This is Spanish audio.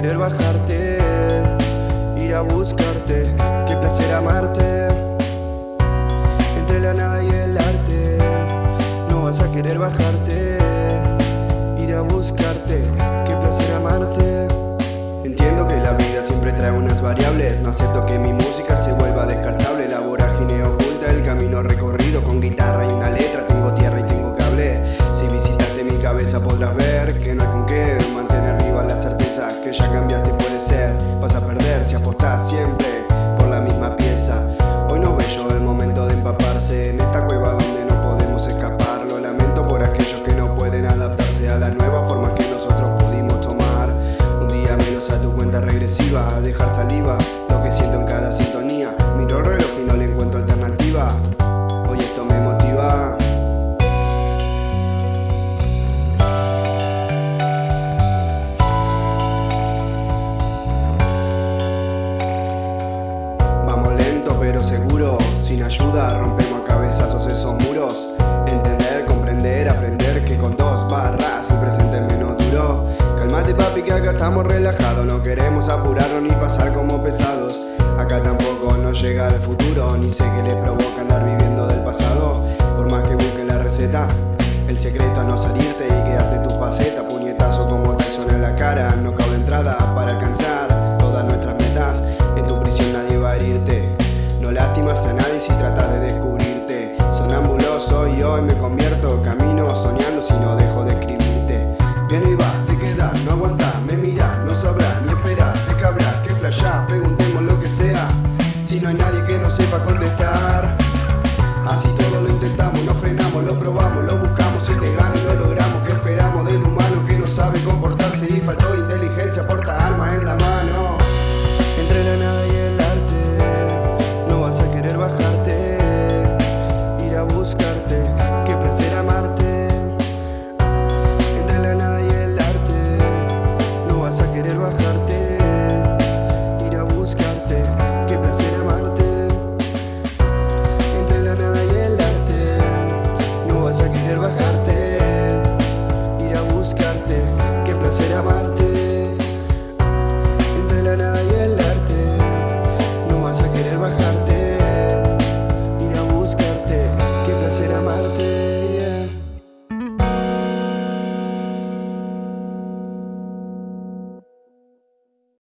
querer bajarte, ir a buscarte, qué placer amarte. Entre la nada y el arte, no vas a querer bajarte, ir a buscarte, qué placer amarte. Entiendo que la vida siempre trae unas variables, no acepto que mi música se vuelva descartable, la vorágine oculta, el camino recorrido con guitarra y una letra. apuraron y pasar como pesados. Acá tampoco no llega al futuro, ni sé qué les provoca andar viviendo del pasado. Por más que busquen la receta, el secreto a no salirte y quedarte en tu faceta. Puñetazo como Tyson en la cara, no cabe entrada para alcanzar todas nuestras metas. En tu prisión nadie va a herirte, no lastimas a nadie si tratas de descubrirte. Sonambuloso y hoy me convierto, camino soñando si no dejo de escribirte. Viene y basta.